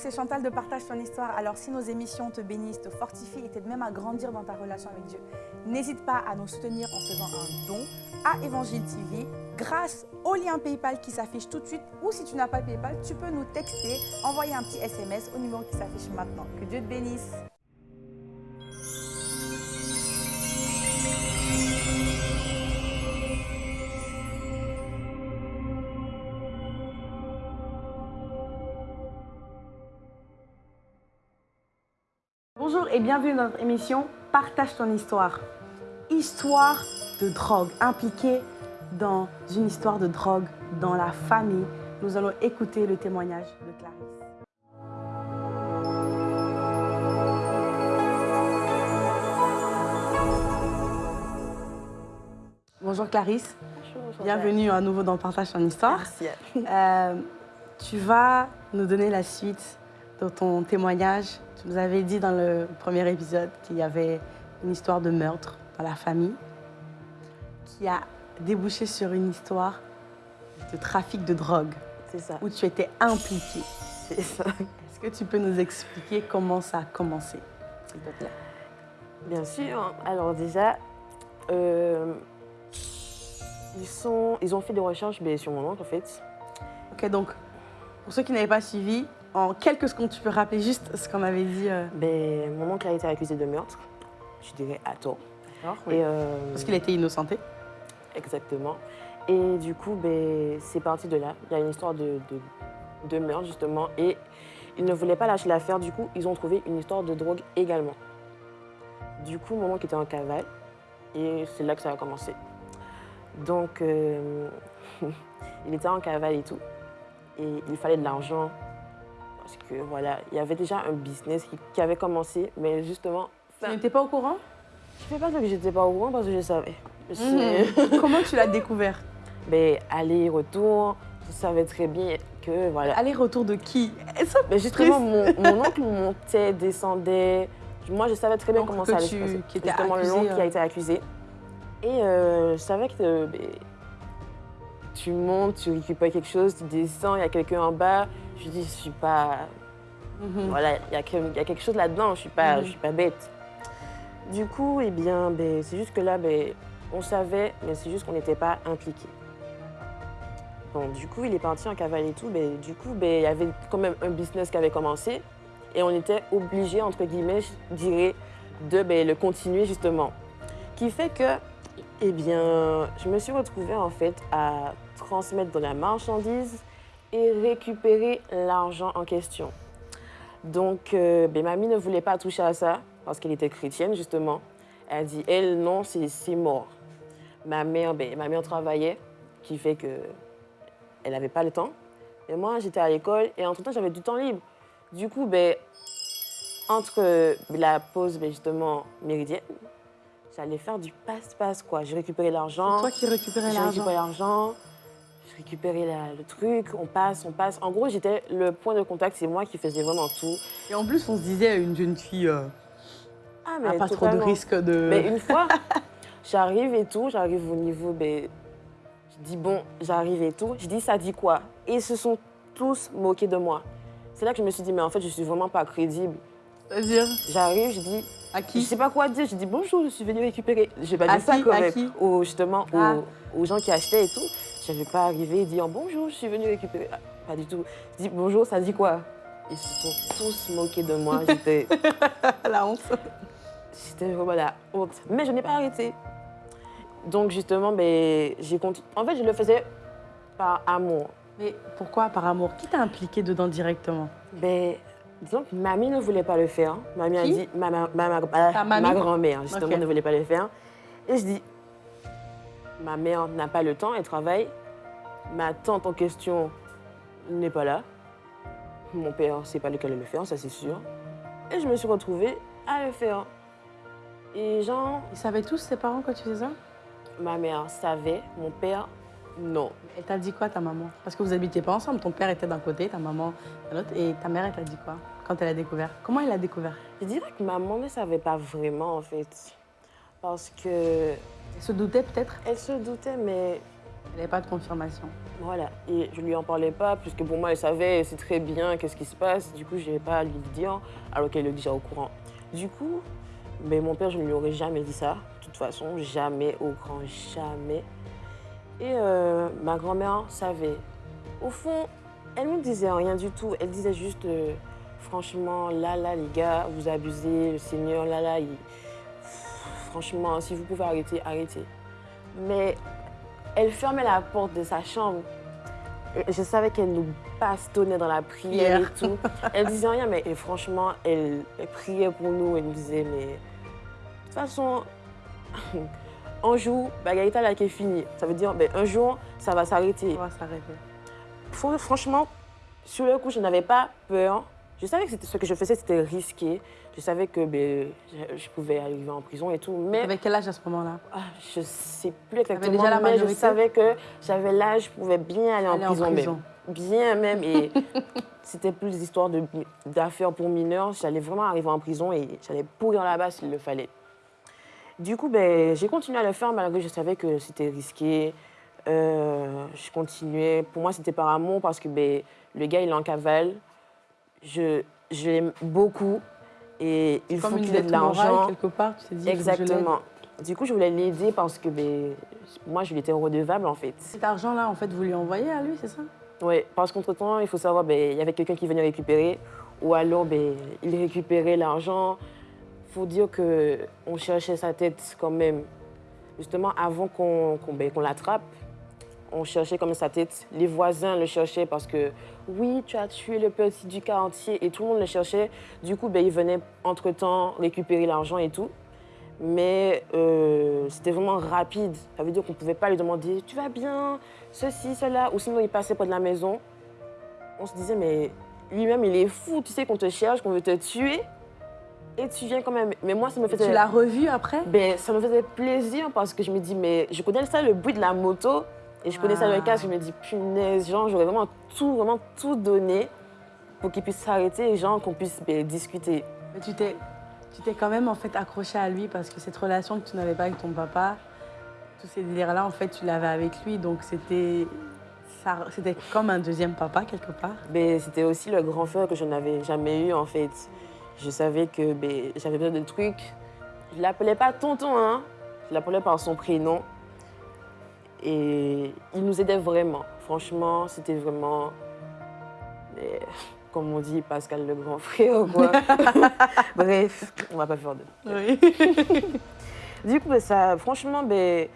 c'est Chantal de Partage ton histoire. Alors si nos émissions te bénissent, te fortifient et t'aident même à grandir dans ta relation avec Dieu, n'hésite pas à nous soutenir en faisant un don à Évangile TV grâce au lien PayPal qui s'affiche tout de suite ou si tu n'as pas PayPal, tu peux nous texter, envoyer un petit SMS au numéro qui s'affiche maintenant. Que Dieu te bénisse. Et bienvenue dans notre émission Partage ton histoire. Histoire de drogue, impliquée dans une histoire de drogue dans la famille. Nous allons écouter le témoignage de Clarisse. Bonjour Clarisse, Bonjour, bienvenue à nouveau dans Partage ton histoire. Merci. Euh, tu vas nous donner la suite de ton témoignage. Tu nous avais dit dans le premier épisode qu'il y avait une histoire de meurtre dans la famille qui a débouché sur une histoire de trafic de drogue C'est ça. où tu étais impliquée. C'est ça. Est-ce que tu peux nous expliquer comment ça a commencé, s'il te plaît? Bien sûr. Alors déjà, euh, ils, sont, ils ont fait des recherches mais sur mon oncle en fait. Ok, donc, pour ceux qui n'avaient pas suivi, en quelques secondes, tu peux rappeler juste ce qu'on avait dit euh, Ben, mon oncle a été accusé de meurtre. Je dirais à tort. oui. Et, euh, Parce qu'il était innocenté. Exactement. Et du coup, ben, c'est parti de là. Il y a une histoire de, de, de meurtre justement. Et ils ne voulaient pas lâcher l'affaire. Du coup, ils ont trouvé une histoire de drogue également. Du coup, mon oncle était en cavale. Et c'est là que ça a commencé. Donc, euh, il était en cavale et tout. Et il fallait de l'argent. Parce que voilà, il y avait déjà un business qui, qui avait commencé. Mais justement, Tu n'étais pas au courant? Je ne fais pas que j'étais pas au courant parce que je savais. Je sais. Comment tu l'as découvert? Ben, aller-retour, je savais très bien que voilà. Aller-retour de qui? Mais justement, mon, mon oncle montait, descendait. Moi, je savais très bien comment ça allait tu- se passer. qui était Justement, accusé, l'oncle qui euh. a été accusé. Et euh, je savais que ben, tu montes, tu récupères quelque chose, tu descends, il y a quelqu'un en bas. Je dis, je suis pas. Mhm. Voilà, il y, a y quelque chose là-dedans, je suis pas, Mhm. je suis pas bête. Du coup, eh bien, ben, c'est juste que là, ben, on savait, mais c'est juste qu'on n'était pas impliqués. Bon, du coup, il est parti en cavale et tout. Ben, du coup, ben, il y avait quand même un business qui avait commencé et on était obligé, entre guillemets, je dirais, de ben, le continuer justement. Qui fait que, eh bien, je me suis retrouvée en fait à transmettre de la marchandise et récupérer l'argent en question. Donc, euh, ben, mamie ne voulait pas toucher à ça parce qu'elle était chrétienne, justement. Elle dit, elle, non, c'est mort. Ma mère, ben, ma mère travaillait, qui fait que elle n'avait pas le temps. Et moi, j'étais à l'école et entre-temps, j'avais du temps libre. Du coup, ben, entre la pause, ben, justement, méridienne, j'allais faire du passe-passe, quoi. Je récupérais l'argent. Toi qui récupérais J'ai l'argent. récupéré l'argent, je récupérais la- le truc, on passe, on passe. En gros, j'étais le point de contact, c'est moi qui faisais vraiment tout. Et en plus, on se disait, une jeune fille euh, Ah, a pas trop de risque de... Mais une fois, j'arrive et tout, j'arrive au niveau, ben, je dis bon, j'arrive et tout. Je dis ça dit quoi? Et ils se sont tous moqués de moi. C'est là que je me suis dit, mais en fait, je suis vraiment pas crédible. C'est-à-dire? J'arrive, je dis, À je qui sais pas quoi dire. Je dis bonjour, je suis venue récupérer. Je vais pas À dire ça qui quand À qui? Aux, justement, aux- Ah. aux, gens qui achetaient et tout. Je n'avais pas arrivé et dire bonjour, je suis venue récupérer. Ah, Pas du tout. Je dis bonjour, ça dit quoi? Ils se sont tous moqués de moi. J'étais La honte. c'était vraiment la honte. Mais je n'ai pas arrêté. Donc justement, ben, j'ai continué. En fait, je le faisais par amour. Mais pourquoi par amour? Qui t'a impliqué dedans directement? Ben, disons que mamie ne voulait pas le faire. Mamie a Qui? dit, ma, ma, ma, ma- grand-mère, justement, ne voulait pas le faire. Et je dis, ma mère n'a pas le temps, elle travaille. Ma tante en question n'est pas là. Mon père, c'est pas lequel le faire, ça c'est sûr. Et je me suis retrouvée à le faire. Et genre, Ils savaient tous, tes parents, quand tu faisais ça? Ma mère savait, mon père, non. Elle t'a dit quoi, ta maman? Parce que vous habitiez pas ensemble. Ton père était d'un côté, ta maman de l'autre. Et ta mère, elle t'a dit quoi quand elle a découvert? Comment elle a découvert? Je dirais que maman ne savait pas vraiment, en fait. Parce que Elle se doutait peut-être? Elle se doutait, mais Il n'y avait pas de confirmation. Voilà, et je lui en parlais pas, puisque pour moi, elle savait, c'est très bien qu'est-ce qui se passe. Du coup, je n'avais pas à lui dire, alors qu'elle est déjà au courant. Du coup, mais mon père, je ne lui aurais jamais dit ça. De toute façon, jamais, au grand jamais. Et euh, ma grand-mère savait. Au fond, elle ne disait rien du tout. Elle disait juste, euh, franchement, là, là, les gars, vous abusez, le Seigneur, là, là, franchement, si vous pouvez arrêter, arrêtez. Mais elle fermait la porte de sa chambre. Je savais qu'elle nous bastonnait dans la prière et tout. Elle disait rien, mais franchement, elle, priait pour nous. Elle nous disait, mais de toute façon, un jour, Bagarita là qui est fini. Ça veut dire, ben, un jour, ça va s'arrêter. Ça va s'arrêter. Franchement, sur le coup, je n'avais pas peur. Je savais que ce que je faisais, c'était risqué. Je savais que ben, je, pouvais arriver en prison et tout. Mais avec quel âge à ce moment-là? Ah, Je ne sais plus exactement, déjà la mais je savais que j'avais l'âge, je pouvais bien aller, en, prison, Même. Bien même. Et c'était plus des histoires d'affaires pour mineurs. J'allais vraiment arriver en prison et j'allais pourrir là-bas s'il le fallait. Du coup, ben, j'ai continué à le faire malgré que je savais que c'était risqué. Euh, je continuais. Pour moi, c'était par amour parce que ben, le gars, il est en cavale je, je l'aime beaucoup et il faut qu'il ait de l'argent. quelque part, tu t'es dit Exactement. du coup, je voulais l'aider parce que ben, moi, je lui étais redevable en fait. Cet argent-là, en fait, vous lui envoyez à lui, c'est ça? Oui, parce qu'entre-temps, il faut savoir, ben, il y avait quelqu'un qui venait récupérer ou alors ben, il récupérait l'argent. Il faut dire qu'on cherchait sa tête quand même. Justement, avant qu'on ben, l'attrape, on cherchait comme sa tête. Les voisins le cherchaient parce que oui, tu as tué le petit du quartier et tout le monde le cherchait. Du coup, ben, il venait entre-temps récupérer l'argent et tout. Mais euh, c'était vraiment rapide. Ça veut dire qu'on ne pouvait pas lui demander Tu vas bien? Ceci, cela. Ou sinon, il passait près de la maison. On se disait Mais lui-même, il est fou. Tu sais qu'on te cherche, qu'on veut te tuer. Et tu viens quand même. Mais moi, ça me faisait. Tu l'as revu après? Ben, Ça me faisait plaisir parce que je me dis Mais je connais ça, le bruit de la moto. Et je connais ça dans le casque, je me dis, punaise, genre, j'aurais vraiment tout, vraiment tout donné pour qu'il puisse s'arrêter et genre qu'on puisse ben, discuter. Mais tu t'es, tu t'es quand même en fait accroché à lui parce que cette relation que tu n'avais pas avec ton papa, tous ces délires-là, en fait, tu l'avais avec lui, donc c'était, c'était comme un deuxième papa quelque part. Ben, c'était aussi le grand frère que je n'avais jamais eu en fait. Je savais que ben, j'avais besoin de trucs. Je l'appelais pas tonton, hein. Je l'appelais par son prénom. Et il nous aidait vraiment. Franchement, c'était vraiment, comme on dit, Pascal le grand frère. Quoi. Bref, on va pas faire de. Oui. du coup, ben, ça, franchement, ben,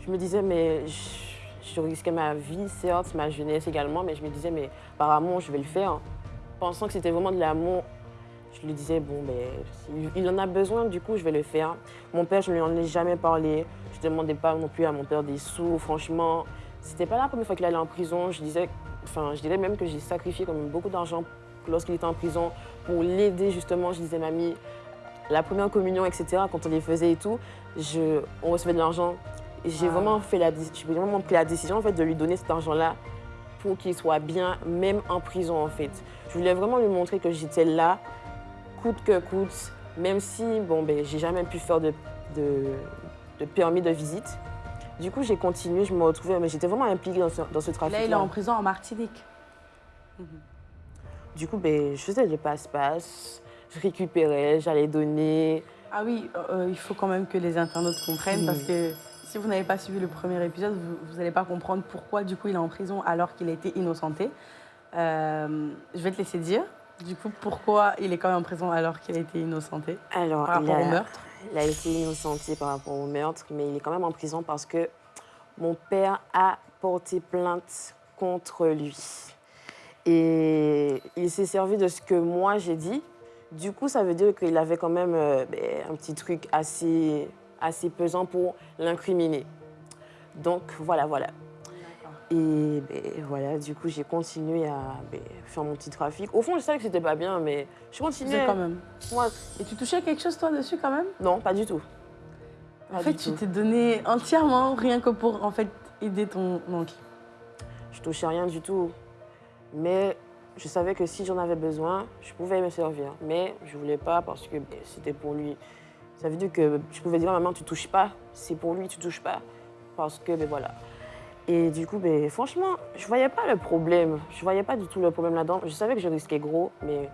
je me disais, mais je, risquais ma vie, certes, ma jeunesse également, mais je me disais, mais par amour, je vais le faire. Pensant que c'était vraiment de l'amour, je lui disais, bon, ben, il en a besoin, du coup, je vais le faire. Mon père, je ne lui en ai jamais parlé. Je ne demandais pas non plus à mon père des sous. Franchement, c'était pas la première fois qu'il allait en prison. Je disais, enfin, je dirais même que j'ai sacrifié comme beaucoup d'argent lorsqu'il était en prison pour l'aider justement. Je disais, mamie, la première communion, etc., quand on les faisait et tout, je, on recevait de l'argent. J'ai vraiment, fait la, vraiment pris la décision en fait, de lui donner cet argent-là pour qu'il soit bien, même en prison en fait. Je voulais vraiment lui montrer que j'étais là, coûte que coûte, même si, bon, ben, j'ai jamais pu faire de, de permis de visite. Du coup, j'ai continué, je me retrouvais, mais j'étais vraiment impliquée dans ce, dans ce trafic. Là, il est en prison en Martinique. Mhm. Du coup, ben, je faisais le passe-passe, je récupérais, j'allais donner. Ah oui, euh, euh, il faut quand même que les internautes comprennent parce que si vous n'avez pas suivi le premier épisode, vous n'allez pas comprendre pourquoi du coup il est en prison alors qu'il a été innocenté. Euh, je vais te laisser dire. Du coup, pourquoi il est quand même en prison alors qu'il a été innocenté Alors, par rapport au meurtre il a été innocenté par rapport au meurtre, mais il est quand même en prison parce que mon père a porté plainte contre lui. Et il s'est servi de ce que moi j'ai dit. Du coup, ça veut dire qu'il avait quand même euh, ben, un petit truc assez, assez pesant pour l'incriminer. Donc voilà, voilà. Et ben, voilà, du coup, j'ai continué à ben, faire mon petit trafic. Au fond, je savais que c'était pas bien, mais je continuais. quand même. Et tu touchais quelque chose, toi, dessus, quand même? Non, pas du tout. en fait, tu t'es donné entièrement, rien que pour, en fait, aider ton oncle. Je touchais rien du tout. Mais je savais que si j'en avais besoin, je pouvais me servir. Mais je voulais pas parce que ben, c'était pour lui. Ça veut dire que je pouvais dire à maman, tu touches pas. C'est pour lui, tu touches pas. Parce que, ben voilà. Et du coup, ben, franchement, je voyais pas le problème. Je voyais pas du tout le problème là-dedans. Je savais que je risquais gros, mais.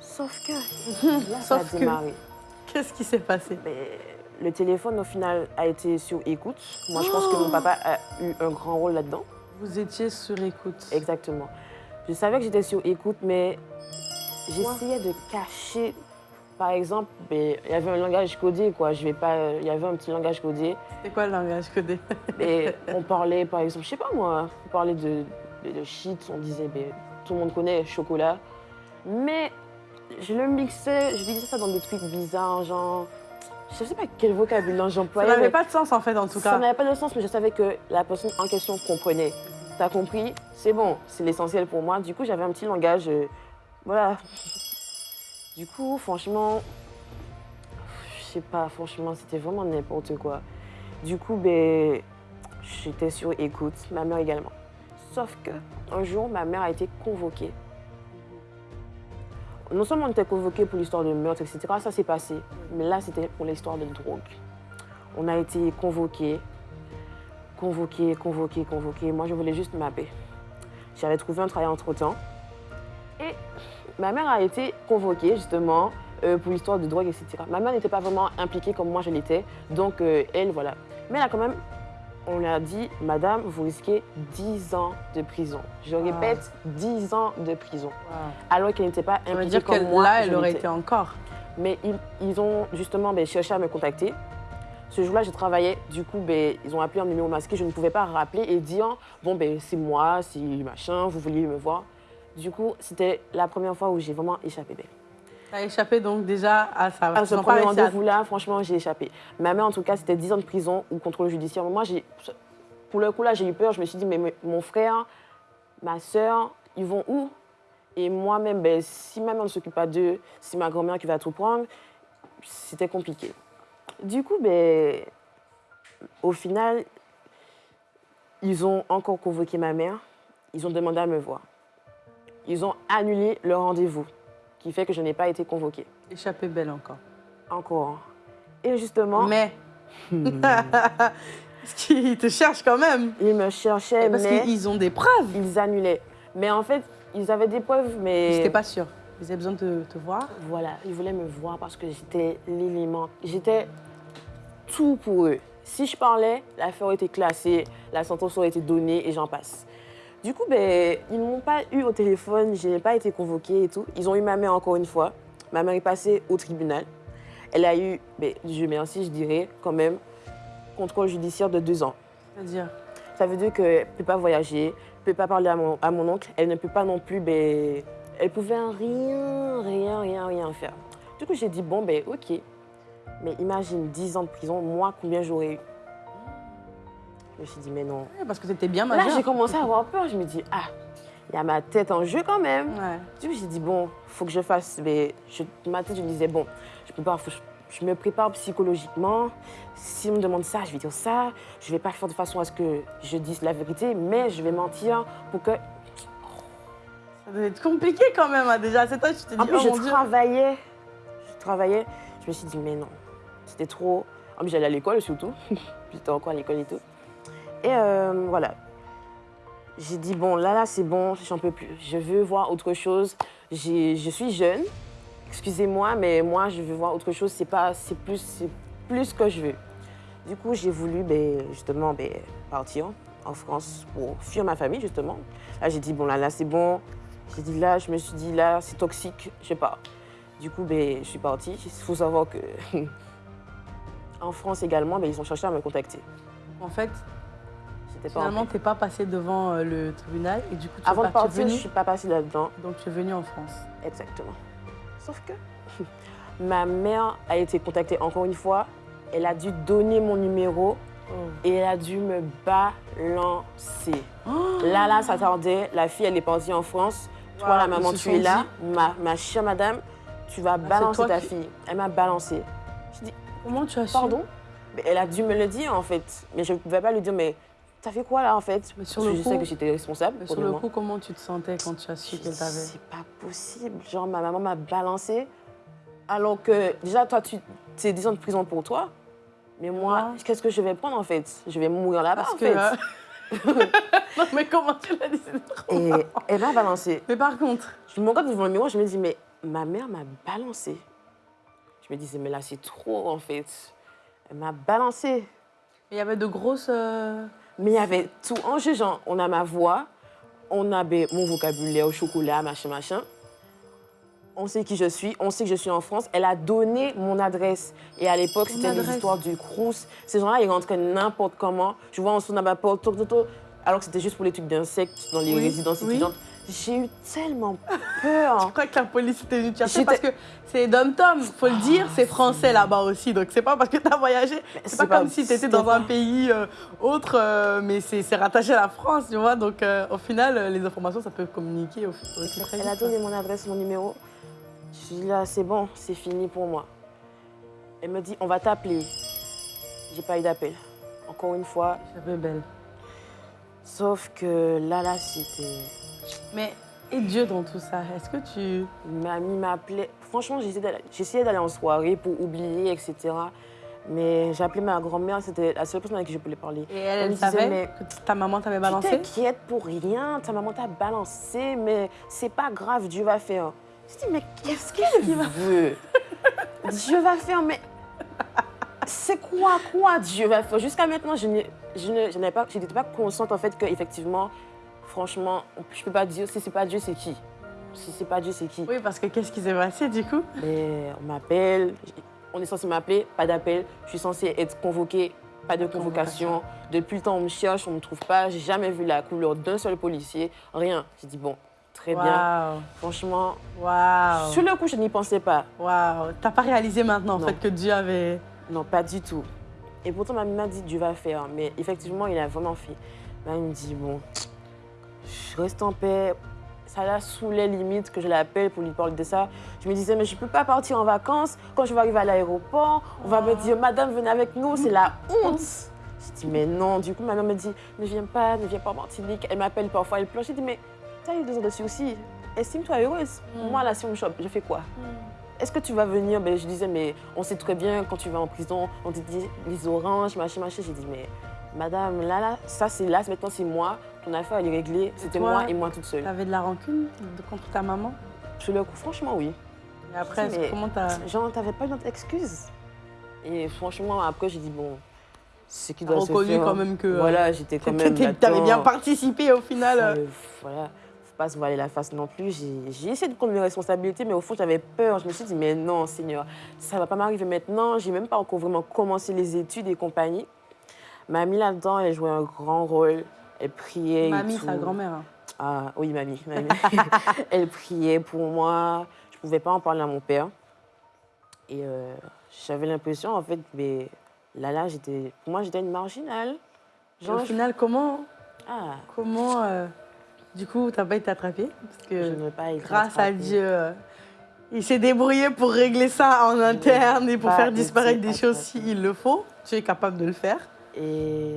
Sauf que. Là, ça a Sauf que- démarré. Qu'est-ce qui s'est passé? Ben, le téléphone, au final, a été sur écoute. Moi, je pense que mon papa a eu un grand rôle là-dedans. Vous étiez sur écoute. Exactement. Je savais que j'étais sur écoute, mais j'essayais de cacher. Par exemple, ben, il y avait un langage codé, quoi. Je vais pas. Il y avait un petit langage codé. C'est quoi le langage codé? Et on parlait, par exemple, je sais pas moi, on parlait de, de, de shit, on disait, ben, tout le monde connaît chocolat. Mais je le mixais, je mixais ça dans des trucs bizarres, genre. Je sais pas quel vocabulaire Ça j'employais. n'avait mais pas de sens en fait en tout Ça cas. n'avait pas de sens, mais je savais que la personne en question comprenait. T'as compris? C'est bon, c'est l'essentiel pour moi. Du coup, j'avais un petit langage. euh, voilà. Du coup, franchement, je sais pas, franchement, c'était vraiment n'importe quoi. Du coup, ben, j'étais sur écoute, ma mère également. Sauf que un jour, ma mère a été convoquée. Non seulement on était convoqués pour l'histoire de meurtre, etc., ça s'est passé, mais là, c'était pour l'histoire de drogue. On a été convoqués, convoqués, convoqués, convoqués. Moi, je voulais juste ma paix. J'avais trouvé un travail entre-temps. Et ma mère a été convoquée, justement, euh, pour l'histoire de drogue, etc. Ma mère n'était pas vraiment impliquée comme moi je l'étais. Donc, euh, elle, voilà. Mais là, quand même, on lui a dit, Madame, vous risquez 10 ans de prison. Je Wow. répète, 10 ans de prison. Wow. Alors qu'elle n'était pas Ça veut impliquée dire comme moi. là, je elle aurait été encore. Mais ils, ils ont justement ben, cherché à me contacter. Ce jour-là, je travaillais. Du coup, ben, ils ont appelé un numéro masqué. Je ne pouvais pas rappeler et dire Bon, ben, c'est moi, c'est machin, vous vouliez me voir. Du coup, c'était la première fois où j'ai vraiment échappé. Ça a échappé donc déjà à ça. À ce premier rendez-vous-là, franchement, j'ai échappé. Ma mère, en tout cas, c'était 10 ans de prison ou contrôle judiciaire. Moi, pour le coup, là, j'ai eu peur. Je me suis dit Mais mais mon frère, ma soeur, ils vont où? Et moi-même, ben, si ma mère ne s'occupe pas d'eux, si ma grand-mère qui va tout prendre, c'était compliqué. Du coup, ben, au final, ils ont encore convoqué ma mère. Ils ont demandé à me voir. Ils ont annulé le rendez-vous, qui fait que je n'ai pas été convoquée. Échappé belle encore. Encore. Et justement, Mais. Parce qu'ils te cherchent quand même. ils me cherchaient, Parce mais qu'ils ont des preuves. ils annulaient. Mais en fait, ils avaient des preuves, mais... Ils n'étaient pas sûrs. Ils avaient besoin de te voir. Voilà, ils voulaient me voir parce que j'étais l'élément. J'étais tout pour eux. Si je parlais, l'affaire était classée, la sentence aurait été donnée et j'en passe. Du coup, ben, ils ne m'ont pas eu au téléphone, je n'ai pas été convoquée et tout. Ils ont eu ma mère encore une fois. Ma mère est passée au tribunal. Elle a eu, ben, je merci, je dirais, quand même, contrôle judiciaire de deux ans. C'est-à-dire? Ça veut dire qu'elle ne peut pas voyager, ne peut pas parler à mon, à mon oncle, elle ne peut pas non plus, ben, elle pouvait rien, rien, rien, rien faire. Du coup, j'ai dit, bon, ben, ok. Mais imagine 10 ans de prison, moi, combien j'aurais eu? Je me suis dit, mais non. Parce que tu étais bien Là, majeur. j'ai commencé à avoir peur. Je me dis, ah, il y a ma tête en jeu quand même. Ouais. Du coup, j'ai dit, bon, faut que je fasse. Mais je, ma tête, je me disais, bon, je, faut que je, je me prépare psychologiquement. Si on me demande ça, je vais dire ça. Je vais pas faire de façon à ce que je dise la vérité, mais je vais mentir pour que. Ça devait être compliqué quand même. hein. Déjà cet âge, tu t'es dit, En plus, oh je mon Dieu. travaillais. Je travaillais. Je me suis dit, mais non, c'était trop. En plus, j'allais à l'école surtout. J'étais encore à l'école et tout. Et euh, voilà. J'ai dit, bon, là, là, c'est bon, j'en peux plus. Je veux voir autre chose. Je suis jeune. Excusez-moi, mais moi, je veux voir autre chose. C'est plus, plus que je veux. Du coup, j'ai voulu, ben, justement, ben, partir en France pour fuir ma famille, justement. Là, j'ai dit, bon, là, là, c'est bon. J'ai dit, là, je me suis dit, là, c'est toxique, je sais pas. Du coup, ben, je suis partie. Il faut savoir que en France également, ils ont cherché à me contacter. En fait, pas en finalement, n'es pas passé devant euh, le tribunal et du coup, tu es Avant de parti- partir, je venu. ne suis pas passée là-dedans. Donc, tu es venu en France. Exactement. Sauf que ma mère a été contactée encore une fois. Elle a dû donner mon numéro et elle a dû me balancer. Là, là, ça tardait. La fille, elle est partie en France. Toi, Wow, la ils maman, tu es là. Ma, ma chère madame, tu vas balancer toi ta qui- fille. Elle m'a balancé. Je dis, Comment tu as su pardon? Mais Elle a dû me le dire, en fait. Mais je ne pouvais pas lui dire, mais t'as fait quoi, là, en fait? Mais sur Parce le que je sais que j'étais responsable. Mais sur le coup, comment tu te sentais quand tu as su qu'elle t'avait C'est pas possible. Genre, ma maman m'a balancé. Alors que, déjà, toi, tu c'est 10 ans de prison pour toi. Mais moi, Moi qu'est-ce que je vais prendre, en fait? Je vais mourir là-bas, Parce en que fait. euh, non, mais comment tu l'as trop Et elle m'a balancé. Mais par contre, Je me regarde devant le miroir, je me dis, mais ma mère m'a balancé. Je me disais, mais là, c'est trop, en fait. Elle m'a balancé. il y avait de grosses. euh, Mais il y avait tout en jeu, genre, on a ma voix, on a mon vocabulaire au chocolat, machin, machin. On sait qui je suis, on sait que je suis en France. Elle a donné mon adresse. Et à l'époque, c'était histoires du Crous. Ces gens-là, ils rentraient n'importe comment. Je vois, on sonne à ma porte, toc, toc, toc, alors que c'était juste pour les trucs d'insectes dans les Oui, résidences oui. étudiantes. J'ai eu tellement Je peur. crois que la police était venue chercher parce que c'est dom-tom, faut le dire, c'est français là-bas aussi. Donc c'est pas parce que tu as voyagé, c'est pas, pas- comme si tu étais dans un pays euh, autre, euh, mais c'est rattaché à la France, tu vois. Donc euh, au final, les informations, ça peut communiquer au très Elle a donné mon adresse, mon numéro. Je dis là, c'est bon, c'est fini pour moi. Elle me dit, on va t'appeler. J'ai pas eu d'appel. Encore une fois. J'avais belle. Sauf que là, là, c'était. Mais et Dieu dans tout ça, est-ce que tu. Mamie m'appelait. Franchement, j'essayais d'aller- en soirée pour oublier, etc. Mais j'appelais ma grand-mère, c'était la seule personne avec qui je pouvais parler. Et elle, elle disait, savait mais- que ta maman t'avait Tu balancé? t'inquiètes pour rien, ta maman t'a balancé, mais c'est pas grave, Dieu va faire. Je dis, mais qu'est-ce qu'elle veut Dieu va faire, mais c'est quoi, quoi Dieu va faire? Jusqu'à maintenant, je n'avais pas, n'étais pas consciente en fait que effectivement, franchement, je peux pas dire si c'est pas Dieu, c'est qui Si c'est pas Dieu, c'est qui Oui, parce que qu'est-ce qui s'est passé du coup? Mais on m'appelle, on est censé m'appeler, pas d'appel. Je suis censée être convoquée, pas de convocation. Depuis le temps, on me cherche, on ne me trouve pas. J'ai jamais vu la couleur d'un seul policier, rien. J'ai dit, bon, très bien. Waouh, Franchement, waouh, sur le coup, je n'y pensais pas. waouh. T'as pas réalisé maintenant en Non. fait que Dieu avait. Non, pas du tout. Et pourtant, ma m'a dit, Dieu va faire. Mais effectivement, il a vraiment fait. Là, il me dit, bon, je reste en paix. Ça la saoulait limite que je l'appelle pour lui parler de ça. Je me disais, mais je ne peux pas partir en vacances. Quand je vais arriver à l'aéroport, on va me dire, madame, venez avec nous, c'est la honte. Je dis, mais non. Du coup, ma mère me dit, ne viens pas, ne viens pas en Martinique. Elle m'appelle parfois, elle pleure. Je dis, mais tu as eu deux ans de aussi. Estime-toi heureuse. Mm. Moi, là, si on me chope, je fais quoi? Est-ce que tu vas venir? Ben, Je disais, mais on sait très bien, quand tu vas en prison, on te dit les oranges, machin, machin. J'ai dit, mais madame, là, là, ça c'est là, maintenant c'est moi, ton affaire elle est réglée, c'était moi et moi toute seule. T'avais de la rancune contre ta maman? Sur le coup, franchement, oui. Et après, Mais- comment t'as. Genre, t'avais pas d'autre excuse. Et franchement, après, j'ai dit, bon, ce qui doit se reconnu faire. quand même que, euh, Voilà, j'étais quand même. T'avais bien participé au final. Euh. voilà, faut pas se voiler la face non plus. J'ai essayé de prendre mes responsabilités, mais au fond, j'avais peur. Je me suis dit, mais non, Seigneur, ça va pas m'arriver maintenant. J'ai même pas encore vraiment commencé les études et compagnie. Mamie, là-dedans, elle jouait un grand rôle. Elle priait. Mamie, sa grand-mère. hein. Ah, oui, mamie. mamie. elle priait pour moi. Je pouvais pas en parler à mon père. Et euh, j'avais l'impression, en fait, mais là, là, j'étais. Pour moi, j'étais une marginale. Genre, au je- final, comment, Ah, comment euh, du coup, t'as pas été attrapée? Parce je que n'ai pas été grâce à. Dieu, euh, il s'est débrouillé pour régler ça en interne et pour faire disparaître des choses s'il le faut. Tu es capable de le faire. Et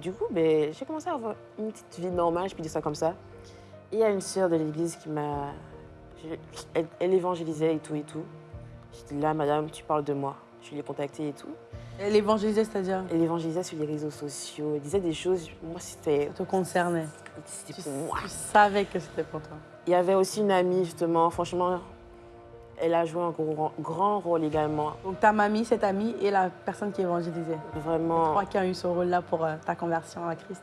du coup, ben, j'ai commencé à avoir une petite vie normale, je peux dire ça comme ça. Et il y a une sœur de l'église qui m'a. Elle, elle évangélisait et tout et tout. J'ai dit là, madame, tu parles de moi. Je l'ai contactée et tout. Et L'évangéliser, c'est-à-dire? Elle évangélisait sur les réseaux sociaux. Elle disait des choses. Moi, c'était ça te concernait. c'était pour moi. tu savais que c'était pour toi. Il y avait aussi une amie, justement. Franchement, elle a joué un gros- grand rôle également. Donc ta mamie, cette amie et la personne qui évangélisait. Je Vraiment. crois qui a eu ce rôle-là pour euh, ta conversion à Christ?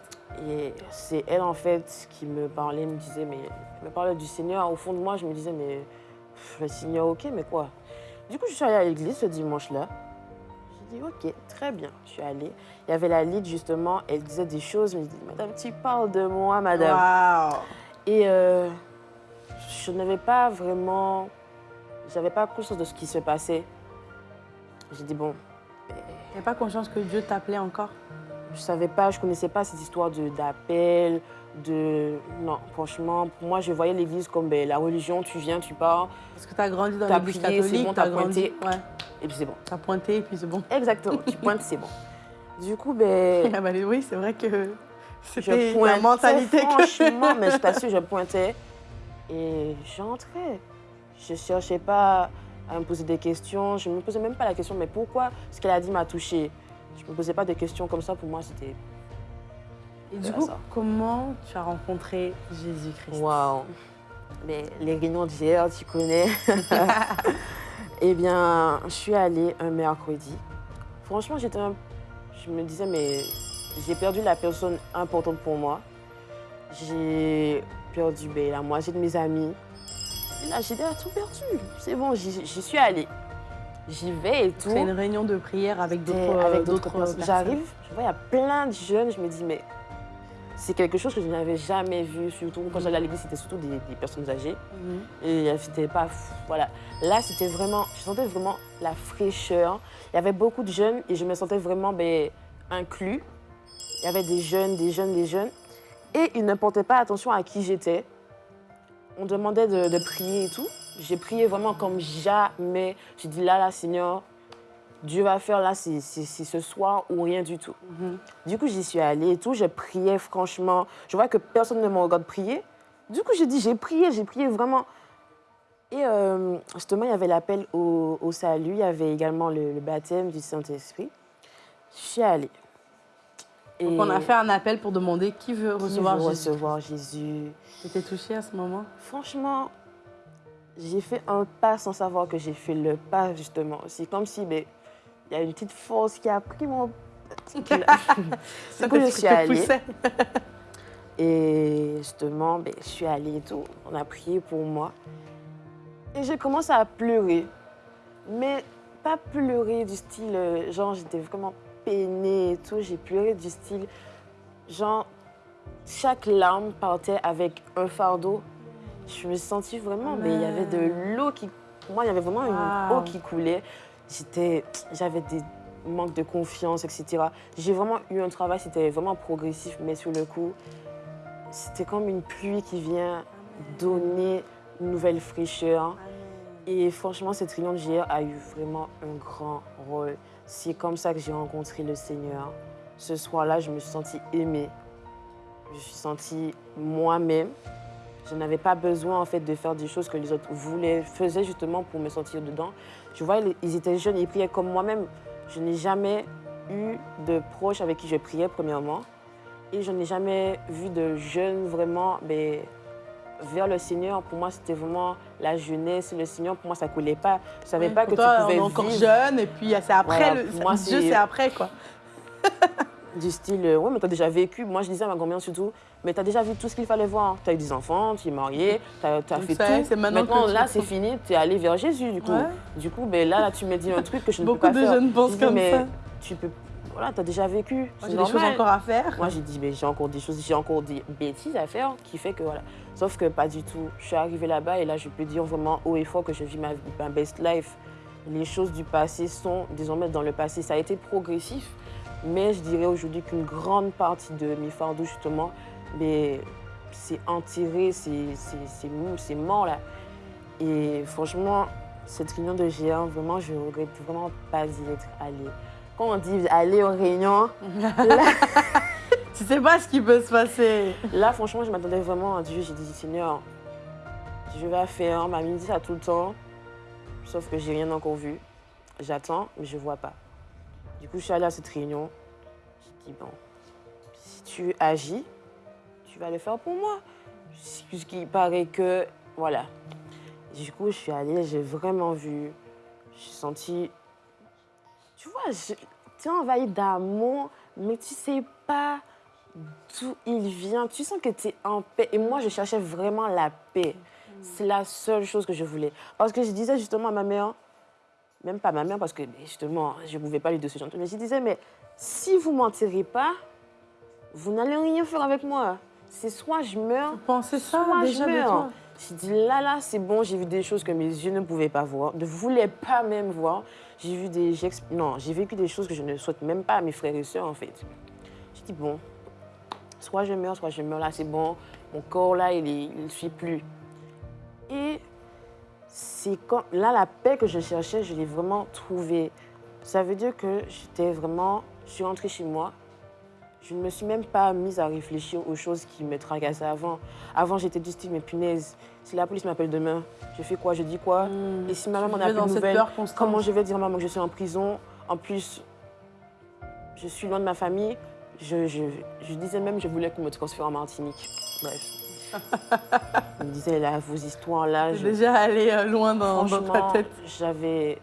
Et c'est elle, en fait, qui me parlait, me disait, mais elle me parlait du Seigneur. Au fond de moi, je me disais, mais pff, le Seigneur, ok, mais quoi? Du coup, je suis allée à l'église ce dimanche-là. J'ai dit, ok, très bien. Je suis allée. Il y avait la lead, justement, elle disait des choses. Je me dis, madame, tu parles de moi, madame. Waouh Et euh, je n'avais pas vraiment. J'avais pas conscience de ce qui se passait. J'ai dit, bon, T'avais pas conscience que Dieu t'appelait encore? Je savais pas, je connaissais pas cette histoire de d'appel, de non, franchement, pour moi je voyais l'église comme ben, la religion, tu viens, tu pars Parce que t'as grandi dans T'as l'église catholique, bon, t'as grandi. pointé. Ouais, et puis c'est bon. t'as pointé et puis c'est bon. Exactement, tu pointes, c'est bon. Du coup, ben Ah bah, oui, c'est vrai que c'était la mentalité que... franchement, mais je t'assure, je pointais et j'entrais. Je cherchais pas à me poser des questions, je me posais même pas la question mais pourquoi ce qu'elle a dit m'a touchée? Je me posais pas de questions comme ça pour moi, c'était Et du coup, comment tu as rencontré Jésus-Christ? Waouh Mais les réunions d'hier, tu connais. eh bien, je suis allée un mercredi. Franchement, j'étais un- Je me disais, mais j'ai perdu la personne importante pour moi. J'ai perdu ben, la moitié de mes amis. Et là, j'ai déjà tout perdu. C'est bon, j'y suis allée. J'y vais et tout. C'est une réunion de prière avec Et d'autres d'autres personnes. J'arrive, je vois, il y a plein de jeunes, je me dis, mais c'est quelque chose que je n'avais jamais vu, surtout quand j'allais à l'église, c'était surtout des, des personnes âgées. Mhm. Et euh, c'était pas. fou, Voilà. Là, c'était vraiment. Je sentais vraiment la fraîcheur. Il y avait beaucoup de jeunes et je me sentais vraiment ben, inclus. Il y avait des jeunes, des jeunes, des jeunes. Et ils ne portaient pas attention à qui j'étais. On demandait de, de prier et tout. J'ai prié vraiment comme jamais. J'ai dit là, là, Seigneur, Dieu va faire là, c'est- c'est ce soir ou rien du tout. Mhm. Du coup, j'y suis allée et tout. Je priais franchement. Je vois que personne ne me regarde prier. Du coup, j'ai dit, j'ai prié, j'ai prié vraiment. Et euh, justement, il y avait l'appel au, au salut. Il y avait également le, le baptême du Saint-Esprit. Je suis allée. Et Donc on a fait un appel pour demander qui veut qui recevoir veut Jésus. recevoir Jésus. T'étais touchée à ce moment? Franchement, j'ai fait un pas sans savoir que j'ai fait le pas, justement. C'est comme si ben, il y a une petite force qui a pris mon. Du coup, je suis allée. Et justement, ben, je suis allée et tout. On a prié pour moi. Et j'ai commencé à pleurer. Mais pas pleurer du style, euh, genre, j'étais vraiment peinée et tout. J'ai pleuré du style, genre, chaque larme partait avec un fardeau. Je me sentis vraiment, mais il y avait de l'eau qui. Moi, il y avait vraiment une Wow. eau qui coulait. J'étais, j'avais des manques de confiance, etc. J'ai vraiment eu un travail, c'était vraiment progressif, mais sur le coup, c'était comme une pluie qui vient donner une nouvelle fraîcheur. Et franchement, cette réunion GR a eu vraiment un grand rôle. C'est comme ça que j'ai rencontré le Seigneur. Ce soir-là, je me suis sentie aimée. Je me suis sentie moi-même. Je n'avais pas besoin en fait de faire des choses que les autres voulaient, faisaient justement pour me sentir dedans. Je vois, ils étaient jeunes, ils priaient comme moi-même. Je n'ai jamais eu de proches avec qui je priais premièrement. Et je n'ai jamais vu de jeunes vraiment ben, vers le Seigneur. Pour moi, c'était vraiment la jeunesse. Le Seigneur, pour moi, ça ne coulait pas. Je ne savais pas que toi, tu pouvais on est encore vivre jeune et puis c'est après, Voilà, le, moi, Dieu c'est- après quoi. du style, euh, ouais, mais tu as déjà vécu. Moi, je disais à ma grand-mère surtout, mais tu as déjà vu tout ce qu'il fallait voir. Tu as eu des enfants, tu es marié, tu as, fait ça, tout. maintenant là, c'est fini, tu es allé vers Jésus, du coup. Ouais. Du coup, ben, là, là, tu me dis un truc que je ne Beaucoup peux pas de faire. jeunes pensent Je dis, comme mais ça. Tu peux... Voilà, tu as déjà vécu. Moi, j'ai des choses encore à faire. Moi, j'ai dit, mais j'ai encore des choses, j'ai encore des bêtises à faire qui fait que voilà. Sauf que pas du tout. Je suis arrivée là-bas et là, je peux dire vraiment haut et fort que je vis ma, ma best life. Les choses du passé sont désormais dans le passé. Ça a été progressif, mais je dirais aujourd'hui qu'une grande partie de mes fardeaux, justement, mais c'est enterré, c'est mort là. Et franchement, cette réunion de géant, vraiment, je regrette vraiment pas d'y être allée. Quand on dit aller aux réunions, Tu sais pas ce qui peut se passer. Là, franchement, je m'attendais vraiment à Dieu. J'ai dit, Seigneur, je vais faire. Ma dit ça tout le temps. Sauf que j'ai rien encore vu. J'attends, mais je vois pas. Du coup, je suis allée à cette réunion. J'ai dit, bon, si tu agis, tu vas le faire pour moi. Puisqu'il paraît que, voilà. Du coup, je suis allée, j'ai vraiment vu. J'ai senti. Tu vois, je- tu es envahi d'amour, mais tu sais pas d'où il vient. Tu sens que tu es en paix. Et moi, je cherchais vraiment la paix. C'est la seule chose que je voulais. Parce que je disais justement à ma mère, même pas à ma mère, parce que justement, je ne pouvais pas lui dire ce genre de choses, mais je disais, mais si vous ne m'enterrez pas, vous n'allez rien faire avec moi. C'est soit je meurs, Tu pensais ça soit déjà je de meurs. toi? J'ai dit là, là, c'est bon, j'ai vu des choses que mes yeux ne pouvaient pas voir, ne voulaient pas même voir. J'ai vu des. Non, j'ai vécu des choses que je ne souhaite même pas à mes frères et sœurs, en fait. J'ai dit, bon, soit je meurs, soit je meurs, là, c'est bon. Mon corps, là, il ne suit plus. Et c'est quand. Là, la paix que je cherchais, je l'ai vraiment trouvée. Ça veut dire que j'étais vraiment. Je suis rentrée chez moi. Je ne me suis même pas mise à réfléchir aux choses qui me tracassaient avant. Avant, j'étais du style, mais punaise, si la police m'appelle demain, je fais quoi? Je dis quoi? Hmm. Et si ma maman n'a plus de nouvelles, comment je vais dire à maman que je suis en prison? En plus, je suis loin de ma famille. je, je, je disais même je voulais qu'on me transfère en Martinique. Bref. je me disais, là, vos histoires là. Je- déjà allé euh, loin dans, dans ta tête. j'avais.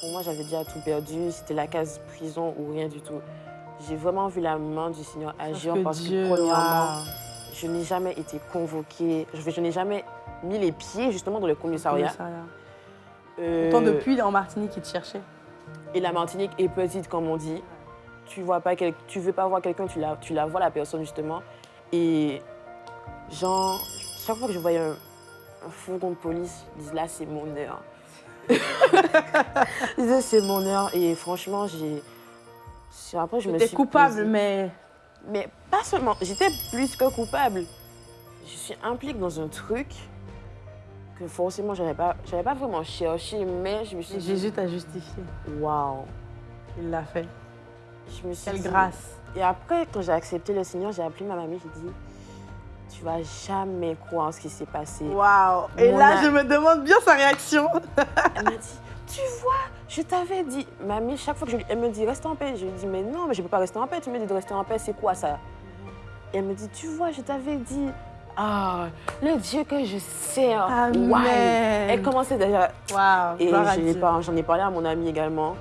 Pour moi, j'avais déjà tout perdu. C'était la case prison ou rien du tout. J'ai vraiment vu la main du Seigneur agir que parce Dieu, que, premièrement, je n'ai jamais été convoquée. Je, je n'ai jamais mis les pieds justement dans le commissariat. Commissariat. Euh, Pourtant, depuis, en Martinique, ils te cherchaient. Et la Martinique est petite, comme on dit. Tu vois pas quel... tu veux pas voir quelqu'un, tu la... tu la vois la personne justement. Et genre, chaque fois que je voyais un, un fourgon de police, je disais là c'est mon heure. je disais c'est mon heure. Et franchement, j'ai. Après, je me suis coupable, posée- mais Mais pas seulement, j'étais plus que coupable. Je suis impliquée dans un truc que forcément j'avais pas, j'avais pas vraiment cherché, mais je me suis dit, Jésus t'a justifié. waouh. Il l'a fait. Je me suis Quelle dit- grâce. Et après, quand j'ai accepté le Seigneur, j'ai appelé ma mamie, j'ai dit, tu vas jamais croire en ce qui s'est passé. Waouh. Et Mon là, a- je me demande bien sa réaction. Elle m'a dit, tu vois, je t'avais dit. Mamie, chaque fois que je lui, elle me dit, reste en paix. Je lui dis, mais non, mais je peux pas rester en paix. Tu me dis de rester en paix, c'est quoi ça Et elle me dit, tu vois, je t'avais dit. Ah, le Dieu que je sers. Amen. ouais. Elle commençait déjà. Et je j'en ai parlé à mon amie également.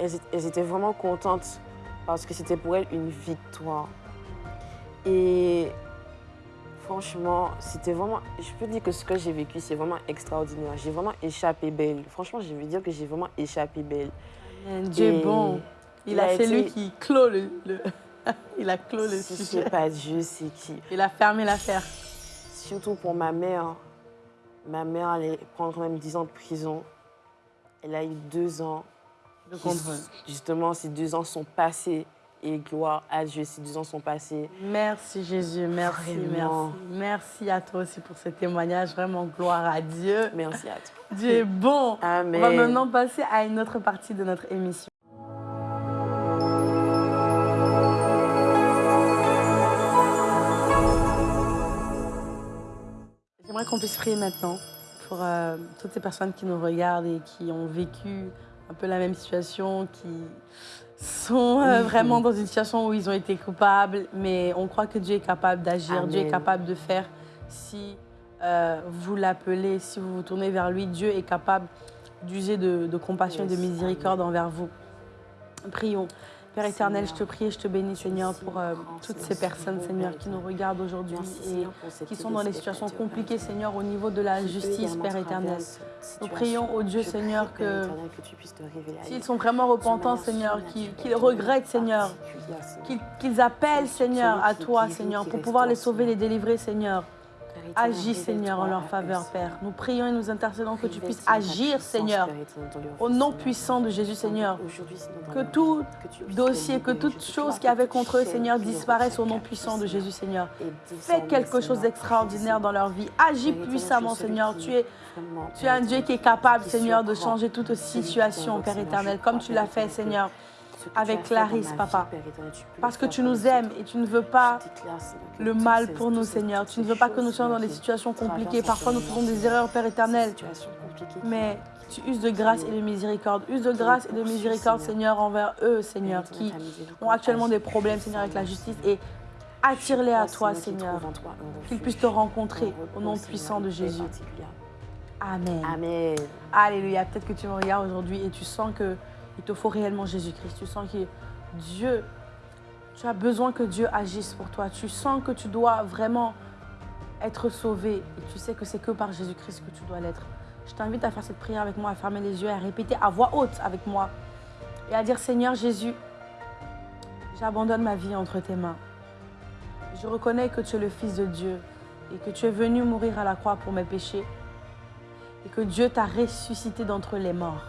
Elles, étaient- elles étaient vraiment contentes parce que c'était pour elles une victoire. Et franchement, c'était vraiment. Je peux dire que ce que j'ai vécu, c'est vraiment extraordinaire. J'ai vraiment échappé belle. Franchement, je veux dire que j'ai vraiment échappé belle. Amen. Dieu est bon. Il il a, a c'est lui été- qui clôt le. le- il a clos le Si sujet. c'est pas Dieu, c'est qui? Il a fermé l'affaire. Surtout pour ma mère. Ma mère allait prendre quand même 10 ans de prison. Elle a eu deux ans. De contrôle. Justement, ces deux ans sont passés. Et gloire à Dieu, ces deux ans sont passés. Merci Jésus, merci, Vraiment. merci. Merci à toi aussi pour ce témoignage. Vraiment, gloire à Dieu. Merci à toi. Dieu est bon. Amen. On va maintenant passer à une autre partie de notre émission. Qu'on puisse prier maintenant pour euh, toutes ces personnes qui nous regardent et qui ont vécu un peu la même situation, qui sont euh, vraiment dans une situation où ils ont été coupables, mais on croit que Dieu est capable d'agir, Dieu est capable de faire si euh, vous l'appelez, si vous vous tournez vers lui, Dieu est capable d'user de, de compassion et de miséricorde amen. envers vous. Prions. Père éternel, je te prie et je te bénis, Seigneur, pour euh, toutes ces personnes, Seigneur, qui nous regardent aujourd'hui et qui sont dans des situations compliquées, Seigneur, au niveau de la justice, Père éternel. Nous prions au Dieu, Seigneur, que s'ils sont vraiment repentants, Seigneur, qu'ils regrettent, Seigneur, qu'ils appellent, Seigneur, à toi, Seigneur, pour pouvoir les sauver, les délivrer, Seigneur. Agis, Seigneur, en leur faveur. Père. Nous prions et nous intercédons que tu puisses agir, Seigneur, au nom puissant de Jésus, Seigneur. Que tout dossier, que toute chose qui avait contre eux, Seigneur, disparaisse au nom puissant de Jésus, Seigneur. Fais quelque chose d'extraordinaire dans leur vie. Agis puissamment, Seigneur. Tu es, tu es un Dieu qui est capable, Seigneur, de changer toute situation, Père éternel, comme tu l'as fait, Seigneur. Avec Clarisse, papa. Parce que tu nous aimes et tu ne veux pas le mal pour nous, Seigneur. Tu ne veux pas que nous soyons dans des situations compliquées. Parfois, nous faisons des erreurs, Père éternel. Mais tu uses de grâce et de miséricorde. Use de grâce et de miséricorde, Seigneur. Envers eux, Seigneur, qui ont actuellement des problèmes, Seigneur, avec la justice. Et attire-les à toi, Seigneur. qu'ils puissent te rencontrer au nom puissant de Jésus. Amen. Amen. Alléluia. Peut-être que tu me regardes aujourd'hui et tu sens que il te faut réellement Jésus-Christ. Tu sens que Dieu, tu as besoin que Dieu agisse pour toi. Tu sens que tu dois vraiment être sauvé et tu sais que c'est que par Jésus-Christ que tu dois l'être. Je t'invite à faire cette prière avec moi, à fermer les yeux, à répéter à voix haute avec moi et à dire Seigneur Jésus, j'abandonne ma vie entre tes mains. Je reconnais que tu es le Fils de Dieu et que tu es venu mourir à la croix pour mes péchés et que Dieu t'a ressuscité d'entre les morts.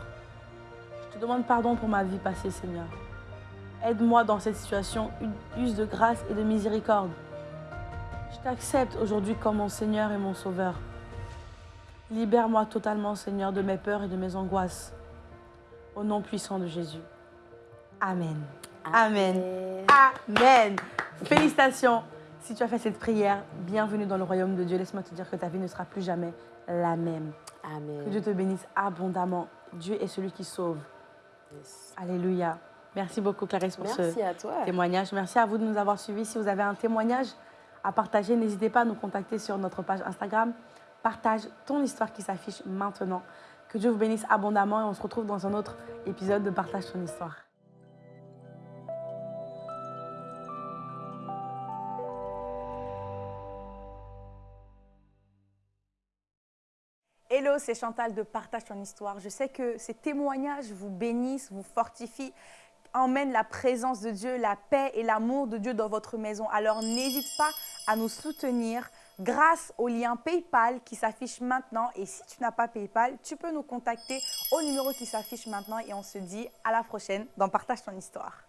Je te demande pardon pour ma vie passée, Seigneur. Aide-moi dans cette situation, use de grâce et de miséricorde. Je t'accepte aujourd'hui comme mon Seigneur et mon Sauveur. Libère-moi totalement, Seigneur, de mes peurs et de mes angoisses. Au nom puissant de Jésus. Amen. Amen. Amen. Félicitations. Si tu as fait cette prière, bienvenue dans le royaume de Dieu. Laisse-moi te dire que ta vie ne sera plus jamais la même. Que Dieu Amen. te bénisse abondamment. Dieu est celui qui sauve. Yes. Alléluia. Merci beaucoup, Clarisse, pour ce Merci à toi. témoignage. Merci à vous de nous avoir suivis. Si vous avez un témoignage à partager, n'hésitez pas à nous contacter sur notre page Instagram. Partage ton histoire qui s'affiche maintenant. Que Dieu vous bénisse abondamment et on se retrouve dans un autre épisode de Partage ton histoire. C'est Chantal de Partage ton histoire. Je sais que ces témoignages vous bénissent, vous fortifient, emmènent la présence de Dieu, la paix et l'amour de Dieu dans votre maison. Alors n'hésite pas à nous soutenir grâce au lien PayPal qui s'affiche maintenant. Et si tu n'as pas PayPal, tu peux nous contacter au numéro qui s'affiche maintenant et on se dit à la prochaine dans Partage ton histoire.